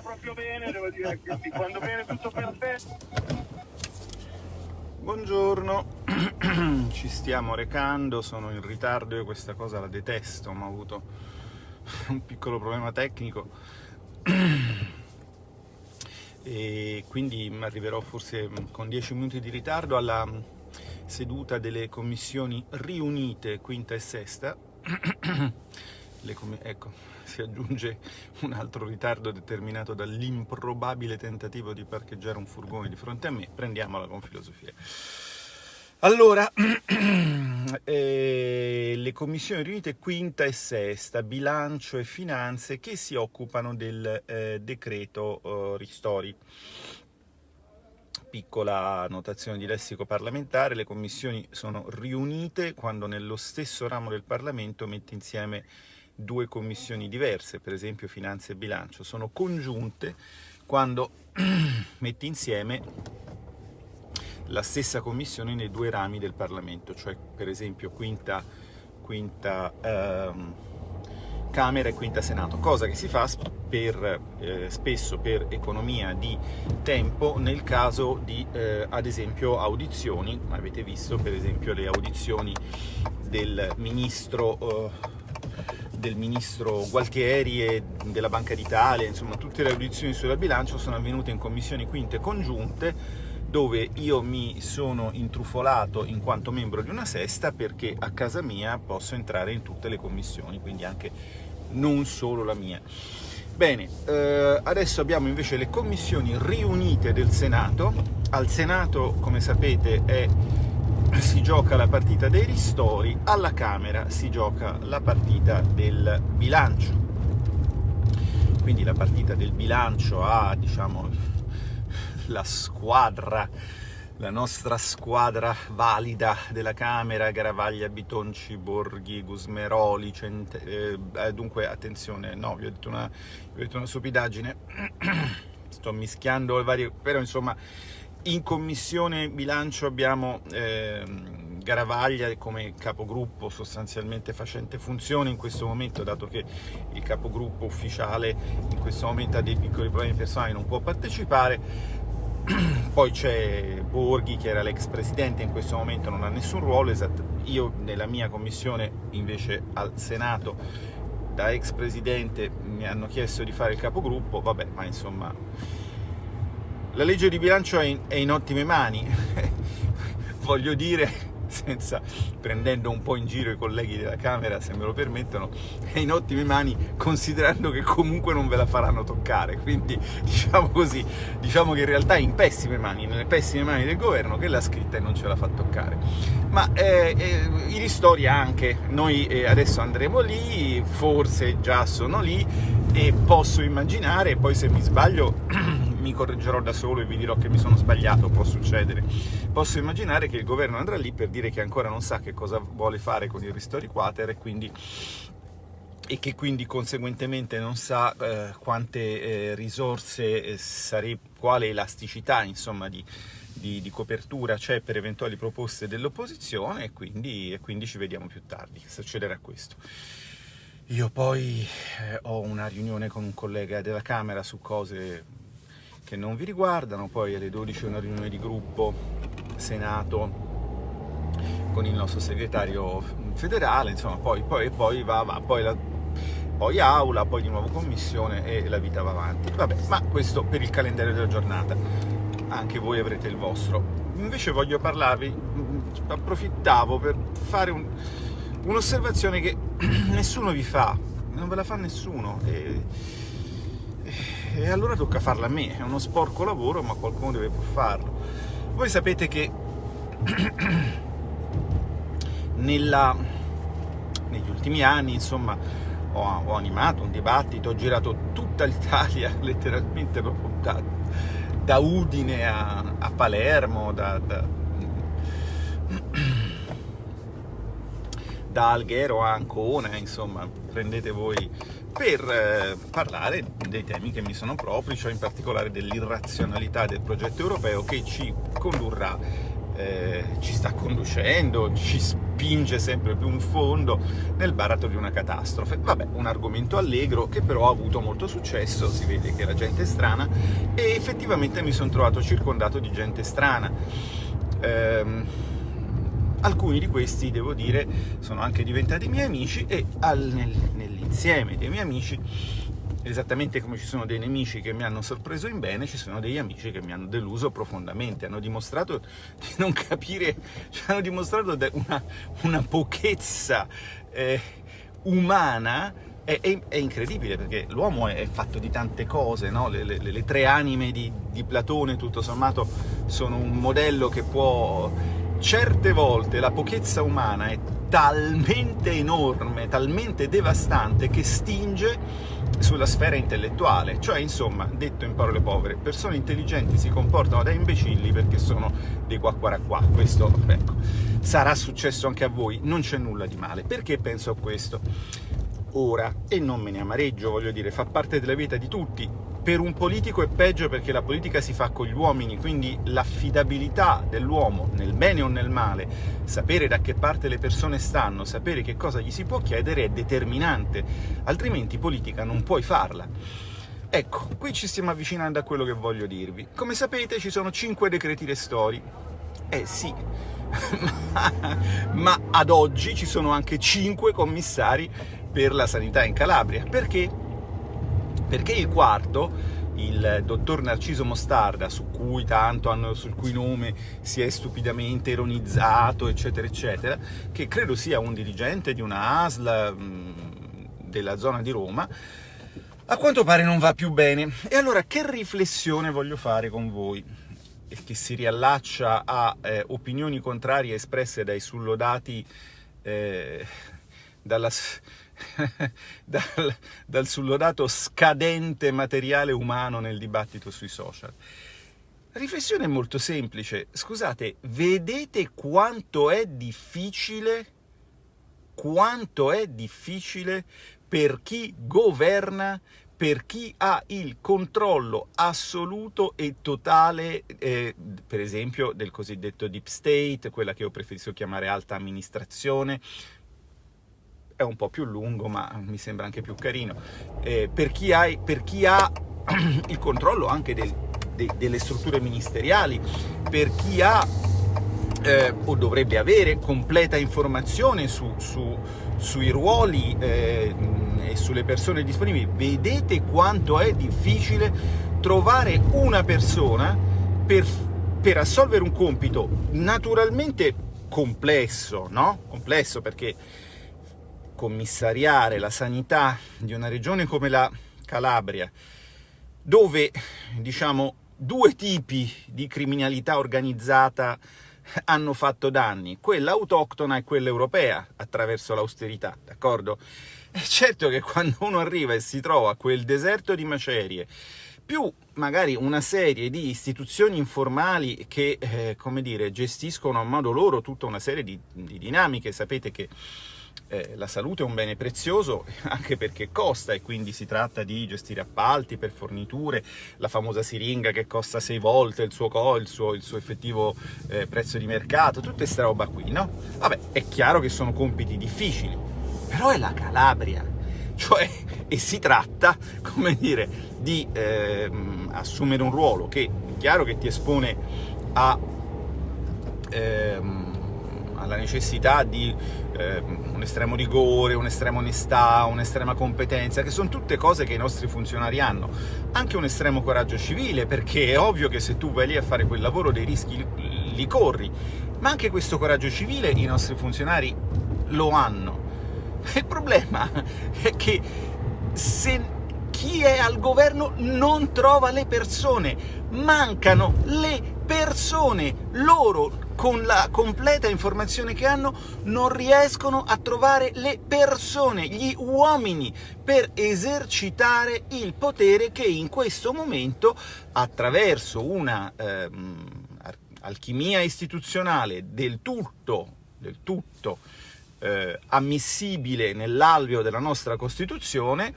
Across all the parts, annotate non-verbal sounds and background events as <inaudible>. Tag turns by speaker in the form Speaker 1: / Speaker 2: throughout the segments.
Speaker 1: andata proprio bene, devo dire che quando viene tutto perfetto.
Speaker 2: Buongiorno, <clears throat> ci stiamo recando, sono in ritardo, io questa cosa la detesto, ma ho avuto un piccolo problema tecnico. <clears throat> E quindi arriverò forse con 10 minuti di ritardo alla seduta delle commissioni riunite quinta e sesta. <clears throat> Ecco, si aggiunge un altro ritardo determinato dall'improbabile tentativo di parcheggiare un furgone di fronte a me, prendiamola con filosofia. Allora, <clears throat> eh, le commissioni riunite quinta e sesta, bilancio e finanze, che si occupano del eh, decreto eh, ristori. Piccola notazione di lessico parlamentare, le commissioni sono riunite quando nello stesso ramo del Parlamento mette insieme due commissioni diverse, per esempio finanze e bilancio, sono congiunte quando <clears throat> metti insieme la stessa commissione nei due rami del Parlamento, cioè per esempio quinta, quinta ehm, Camera e quinta Senato, cosa che si fa per, eh, spesso per economia di tempo nel caso di, eh, ad esempio, audizioni, avete visto per esempio le audizioni del ministro... Eh, del ministro Gualtieri e della Banca d'Italia, insomma tutte le audizioni sulla bilancio sono avvenute in commissioni quinte congiunte dove io mi sono intrufolato in quanto membro di una sesta perché a casa mia posso entrare in tutte le commissioni, quindi anche non solo la mia. Bene, eh, adesso abbiamo invece le commissioni riunite del Senato. Al Senato, come sapete, è si gioca la partita dei ristori, alla Camera si gioca la partita del bilancio. Quindi la partita del bilancio ha, diciamo, la squadra, la nostra squadra valida della Camera, Garavaglia, Bitonci, Borghi, Gusmeroli, Cente... eh, dunque attenzione, no, vi ho detto una, vi ho detto una stupidaggine, <clears throat> sto mischiando le varie, però insomma in commissione bilancio abbiamo eh, Garavaglia come capogruppo sostanzialmente facente funzione in questo momento, dato che il capogruppo ufficiale in questo momento ha dei piccoli problemi personali non può partecipare. <clears throat> Poi c'è Borghi, che era l'ex presidente, in questo momento non ha nessun ruolo, io nella mia commissione invece al Senato da ex presidente mi hanno chiesto di fare il capogruppo, vabbè, ma insomma la legge di bilancio è in, è in ottime mani, <laughs> voglio dire, senza, prendendo un po' in giro i colleghi della Camera, se me lo permettono, è in ottime mani considerando che comunque non ve la faranno toccare, quindi <laughs> diciamo così, diciamo che in realtà è in pessime mani, nelle pessime mani del governo che l'ha scritta e non ce la fa toccare. Ma eh, eh, i ristori anche, noi eh, adesso andremo lì, forse già sono lì e posso immaginare, poi se mi sbaglio <clears throat> mi correggerò da solo e vi dirò che mi sono sbagliato, può succedere. Posso immaginare che il governo andrà lì per dire che ancora non sa che cosa vuole fare con il ristori quater e quindi e che quindi conseguentemente non sa eh, quante eh, risorse eh, sarebbe, quale elasticità insomma di, di, di copertura c'è per eventuali proposte dell'opposizione e quindi, e quindi ci vediamo più tardi, succederà questo. Io poi eh, ho una riunione con un collega della Camera su cose che non vi riguardano, poi alle 12 una riunione di gruppo Senato con il nostro segretario federale, insomma, poi, poi, poi va, va, poi, la, poi aula, poi di nuovo commissione e la vita va avanti. Vabbè, ma questo per il calendario della giornata, anche voi avrete il vostro. Invece voglio parlarvi, approfittavo per fare un, un'osservazione che <clears throat> nessuno vi fa, non ve la fa nessuno. E, e allora tocca farla a me, è uno sporco lavoro ma qualcuno deve farlo. Voi sapete che <clears throat> nella, negli ultimi anni, insomma, ho, ho, animato un dibattito, ho girato tutta l'Italia, <laughs> letteralmente proprio da, da Udine a, a Palermo, da, da, <clears throat> da Alghero a Ancona, insomma, prendete voi per eh, parlare dei temi che mi sono propri, cioè in particolare dell'irrazionalità del progetto europeo che ci condurrà eh, ci sta conducendo, ci spinge sempre più in fondo nel baratro di una catastrofe. Vabbè, un argomento allegro che però ha avuto molto successo, si vede che la gente è strana e effettivamente mi sono trovato circondato di gente strana. Ehm, alcuni di questi, devo dire, sono anche diventati miei amici e al, nel, nell'insieme dei miei amici esattamente come ci sono dei nemici che mi hanno sorpreso in bene, ci sono degli amici che mi hanno deluso profondamente, hanno dimostrato <laughs> di non capire, cioè hanno dimostrato una, una pochezza eh, umana è, è, è, incredibile perché l'uomo è fatto di tante cose, no? le, le, le, tre anime di, di Platone tutto sommato sono un modello che può... Certe volte la pochezza umana è talmente enorme, talmente devastante che stinge sulla sfera intellettuale, cioè insomma, detto in parole povere, persone intelligenti si comportano da imbecilli perché sono dei qua qua qua, questo ecco, sarà successo anche a voi, non c'è nulla di male. Perché penso a questo? Ora, e non me ne amareggio, voglio dire, fa parte della vita di tutti, per un politico è peggio perché la politica si fa con gli uomini, quindi l'affidabilità dell'uomo, nel bene o nel male, sapere da che parte le persone stanno, sapere che cosa gli si può chiedere è determinante, altrimenti politica non puoi farla. Ecco, qui ci stiamo avvicinando a quello che voglio dirvi. Come sapete ci sono 5 decreti restori. Eh sì, <laughs> ma, ad oggi ci sono anche 5 commissari per la sanità in Calabria. Perché? Perché il quarto, il dottor Narciso Mostarda, su cui tanto hanno, sul cui nome si è stupidamente ironizzato, eccetera, eccetera, che credo sia un dirigente di una ASL mh, della zona di Roma, a quanto pare non va più bene. E allora che riflessione voglio fare con voi? che si riallaccia a eh, opinioni contrarie espresse dai sullodati eh, dalla, <laughs> dal, dal sullodato scadente materiale umano nel dibattito sui social. Riflessione molto semplice. Scusate, vedete quanto è difficile, quanto è difficile per chi governa, per chi ha il controllo assoluto e totale, eh, per esempio, del cosiddetto deep state, quella che io preferisco chiamare alta amministrazione, è un po' più lungo, ma mi sembra anche più carino. Eh, per, chi ha, per, chi ha, <clears throat> il controllo anche del, de, delle strutture ministeriali, per chi ha eh, o dovrebbe avere completa informazione su, su, sui ruoli eh, e sulle persone disponibili, vedete quanto è difficile trovare una persona per, per assolvere un compito naturalmente complesso, no? Complesso perché commissariare la sanità di una regione come la Calabria, dove, diciamo, due tipi di criminalità organizzata hanno fatto danni, quella autoctona e quella europea, attraverso l'austerità, d'accordo? È certo che quando uno arriva e si trova quel deserto di macerie, più magari una serie di istituzioni informali che, eh, come dire, gestiscono a modo loro tutta una serie di, di dinamiche, sapete che eh, la salute è un bene prezioso <laughs> anche perché costa e quindi si tratta di gestire appalti per forniture, la famosa siringa che costa sei volte il suo, il suo, il suo effettivo eh, prezzo di mercato, tutta questa roba qui, no? Vabbè, è chiaro che sono compiti difficili, però è la Calabria, <laughs> cioè, e si tratta, <laughs> come dire, di eh, assumere un ruolo che è chiaro che ti espone a... Alla necessità di eh, un estremo rigore, un'estrema onestà, un'estrema competenza, che sono tutte cose che i nostri funzionari hanno. Anche un estremo coraggio civile, perché è ovvio che se tu vai lì a fare quel lavoro dei rischi li corri, ma anche questo coraggio civile i nostri funzionari lo hanno. <laughs> Il problema è che se chi è al governo non trova le persone, mancano le persone, loro con la completa informazione che hanno, non riescono a trovare le persone, gli uomini, per esercitare il potere che in questo momento, attraverso una eh, alchimia istituzionale del tutto, del tutto eh, ammissibile nell'alveo della nostra Costituzione,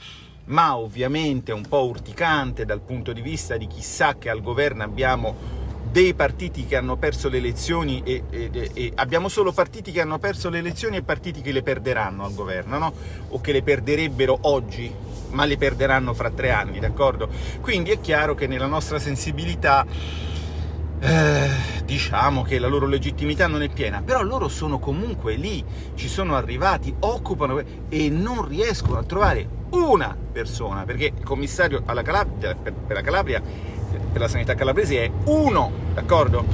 Speaker 2: ma ovviamente un po' urticante dal punto di vista di chissà che al governo abbiamo dei partiti che hanno perso le elezioni e, e, e, abbiamo solo partiti che hanno perso le elezioni e partiti che le perderanno al governo, no? o che le perderebbero oggi, ma le perderanno fra tre anni, d'accordo? Quindi è chiaro che nella nostra sensibilità eh, diciamo che la loro legittimità non è piena, però loro sono comunque lì, ci sono arrivati, occupano e non riescono a trovare una persona, perché il commissario Calabria, per, per la Calabria per la sanità calabrese è uno, d'accordo?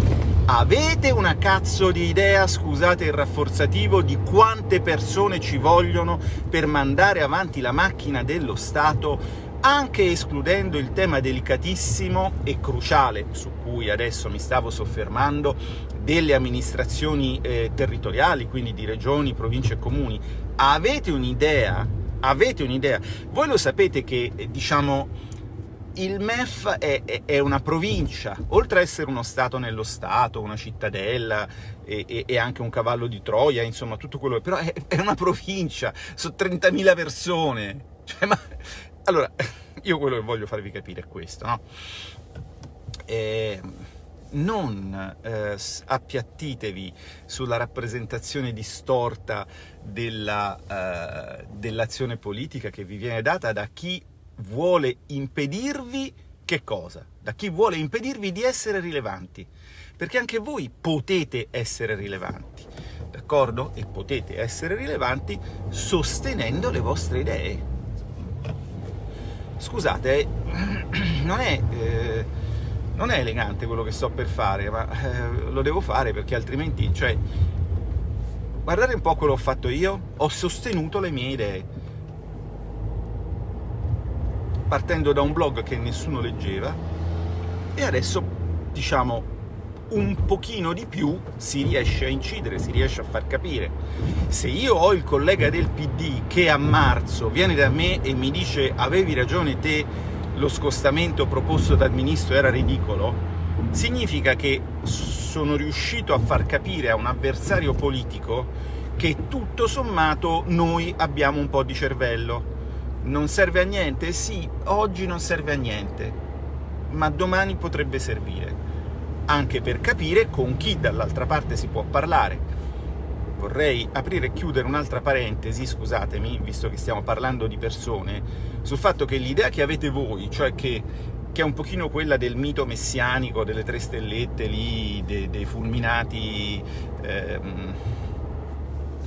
Speaker 2: Avete una cazzo di idea, scusate il rafforzativo, di quante persone ci vogliono per mandare avanti la macchina dello Stato, anche escludendo il tema delicatissimo e cruciale, su cui adesso mi stavo soffermando, delle amministrazioni eh, territoriali, quindi di regioni, province e comuni. Avete un'idea? Avete un'idea? Voi lo sapete che, eh, diciamo, il MEF è, è, una provincia, oltre ad essere uno Stato nello Stato, una cittadella e, e anche un cavallo di Troia, insomma tutto quello, però è, è una provincia, sono 30.000 persone. Cioè, ma... Allora, <laughs> io quello che voglio farvi capire è questo, no? Eh, non eh, appiattitevi sulla rappresentazione distorta eh, dell'azione politica che vi viene data da chi vuole impedirvi che cosa? Da chi vuole impedirvi di essere rilevanti. Perché anche voi potete essere rilevanti, d'accordo? E potete essere rilevanti sostenendo le vostre idee. Scusate, <clears throat> non è, eh, non è elegante quello che sto per fare, ma eh, lo devo fare perché altrimenti, cioè, guardate un po' quello che ho fatto io, ho sostenuto le mie idee, partendo da un blog che nessuno leggeva, e adesso, diciamo, un pochino di più si riesce a incidere, si riesce a far capire. Se io ho il collega del PD che a marzo viene da me e mi dice avevi ragione te, lo scostamento proposto dal ministro era ridicolo, significa che sono riuscito a far capire a un avversario politico che tutto sommato noi abbiamo un po' di cervello non serve a niente? Sì, oggi non serve a niente, ma domani potrebbe servire, anche per capire con chi dall'altra parte si può parlare. Vorrei aprire e chiudere un'altra parentesi, scusatemi, visto che stiamo parlando di persone, sul fatto che l'idea che avete voi, cioè che, che, è un pochino quella del mito messianico, delle tre stellette lì, dei, dei fulminati... Ehm,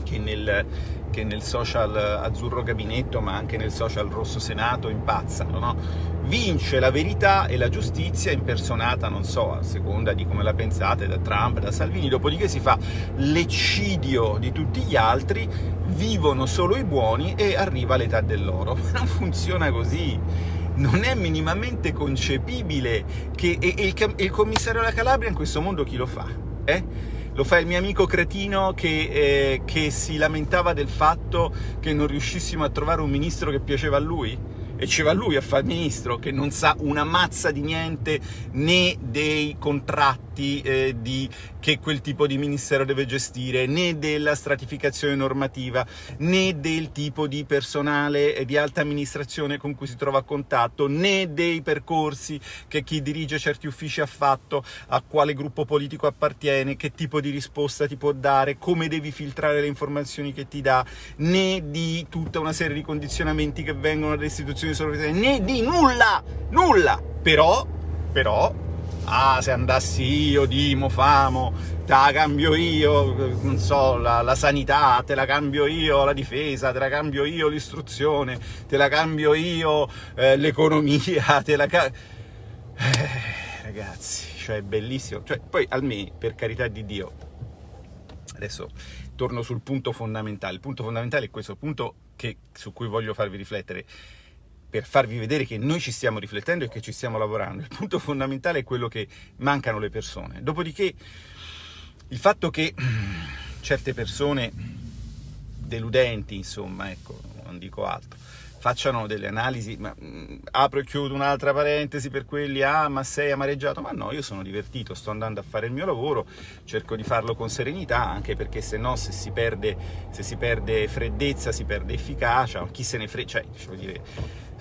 Speaker 2: che nel, che nel social azzurro gabinetto, ma anche nel social rosso senato, impazzano, no? Vince la verità e la giustizia impersonata, non so, a seconda di come la pensate, da Trump, da Salvini, dopodiché si fa l'eccidio di tutti gli altri, vivono solo i buoni e arriva l'età dell'oro. <laughs> Non funziona così! non è minimamente concepibile che e, e il, il commissario della Calabria in questo mondo chi lo fa? Eh? Lo fa il mio amico cretino che, eh, che si lamentava del fatto che non riuscissimo a trovare un ministro che piaceva a lui? e ci va lui a fare ministro che non sa una mazza di niente né dei contratti eh, di, che quel tipo di ministero deve gestire, né della stratificazione normativa, né del tipo di personale di alta amministrazione con cui si trova a contatto, né dei percorsi che chi dirige certi uffici ha fatto, a quale gruppo politico appartiene, che tipo di risposta ti può dare, come devi filtrare le informazioni che ti dà, né di tutta una serie di condizionamenti che vengono dalle istituzioni di né di nulla, nulla. Però, però, ah, se andassi io, Dimo, Famo, te la cambio io, non so, la, la, sanità, te la cambio io, la difesa, te la cambio io, l'istruzione, te la cambio io, eh, l'economia, <laughs> te la. Eh, ragazzi, cioè è bellissimo. Cioè, poi, almeno, per carità di Dio, adesso torno sul punto fondamentale. Il punto fondamentale è questo, punto che, su cui voglio farvi riflettere per farvi vedere che noi ci stiamo riflettendo e che ci stiamo lavorando. Il punto fondamentale è quello che mancano le persone. Dopodiché il fatto che certe persone deludenti, insomma, ecco, non dico altro, facciano delle analisi, ma mh, mm, apro e chiudo un'altra parentesi per quelli, ah ma sei amareggiato, ma no, io sono divertito, sto andando a fare il mio lavoro, cerco di farlo con serenità, anche perché se no se si perde, se si perde freddezza si perde efficacia, chi se ne frega, cioè, dire,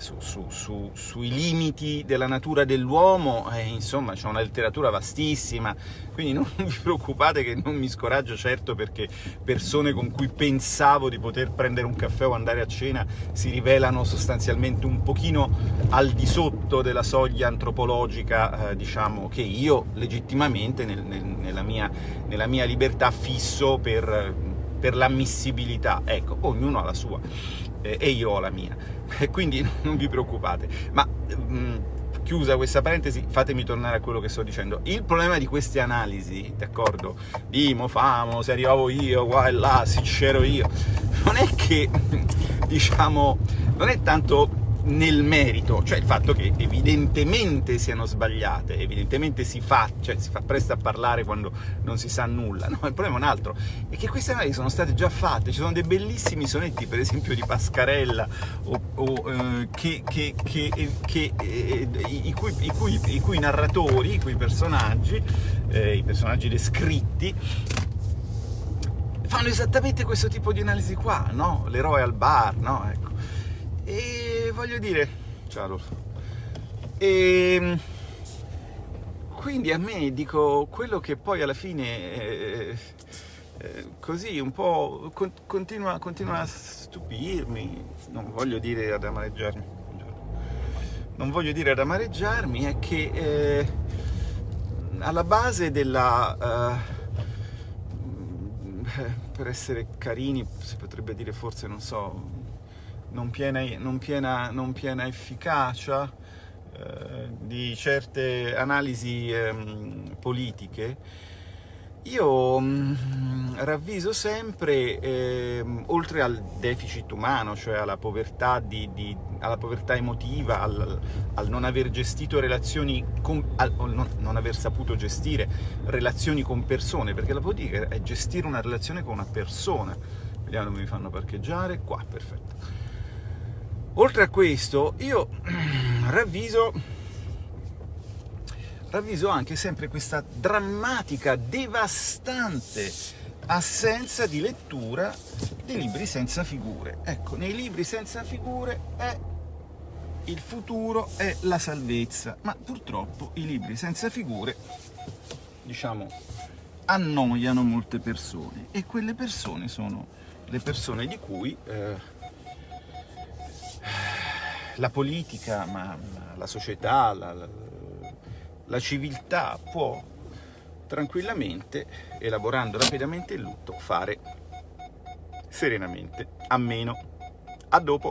Speaker 2: su, su, su, sui limiti della natura dell'uomo, eh, insomma c'è una letteratura vastissima, quindi non <laughs> vi preoccupate che non mi scoraggio certo perché persone con cui pensavo di poter prendere un caffè o andare a cena si rivelano sostanzialmente un pochino al di sotto della soglia antropologica, eh, diciamo, che io legittimamente nel, nel, nella, mia, nella, mia, libertà fisso per, per l'ammissibilità. Ecco, ognuno ha la sua eh, e io ho la mia, <laughs> quindi <laughs> non vi preoccupate. Ma mh, mm, chiusa questa parentesi, fatemi tornare a quello che sto dicendo. Il problema di queste analisi, d'accordo? Dimo, famo, se arrivavo io, qua e là, se c'ero io, non è che, <laughs> diciamo, non è tanto nel merito, cioè il fatto che evidentemente siano sbagliate, evidentemente si fa, cioè si fa presto a parlare quando non si sa nulla, <laughs> no? il problema è un altro, è che queste analisi sono state già fatte, ci sono dei bellissimi sonetti, per esempio di Pascarella, o, o, eh, che, che, che, che eh, i, cui, i, cui, i, cui, narratori, i cui personaggi, eh, i personaggi descritti, fanno esattamente questo tipo di analisi qua, no? L'eroe al bar, no? Ecco. E voglio dire, ciao Adolfo, e ehm, quindi a me dico quello che poi alla fine eh, eh, così un po' con, continua, continua, a stupirmi, non voglio dire ad amareggiarmi, non voglio dire ad amareggiarmi, è che eh, alla base della... Uh, per essere carini si potrebbe dire forse, non so, non piena, non piena, non piena efficacia eh, di certe analisi eh, politiche, io mh, mm, ravviso sempre, eh, oltre al deficit umano, cioè alla povertà, di, di, alla povertà emotiva, al, al, non aver gestito relazioni, con, al non, non, aver saputo gestire relazioni con persone, perché la politica è gestire una relazione con una persona. Vediamo dove mi fanno parcheggiare, qua, perfetto. Oltre a questo, io <clears throat> ravviso, ravviso anche sempre questa drammatica, devastante assenza di lettura dei libri senza figure. Ecco, nei libri senza figure è il futuro è la salvezza, ma purtroppo i libri senza figure, diciamo, annoiano molte persone e quelle persone sono le persone di cui eh, la politica, ma, la società, la, la, la civiltà può tranquillamente, elaborando rapidamente il lutto, fare serenamente a meno. A dopo!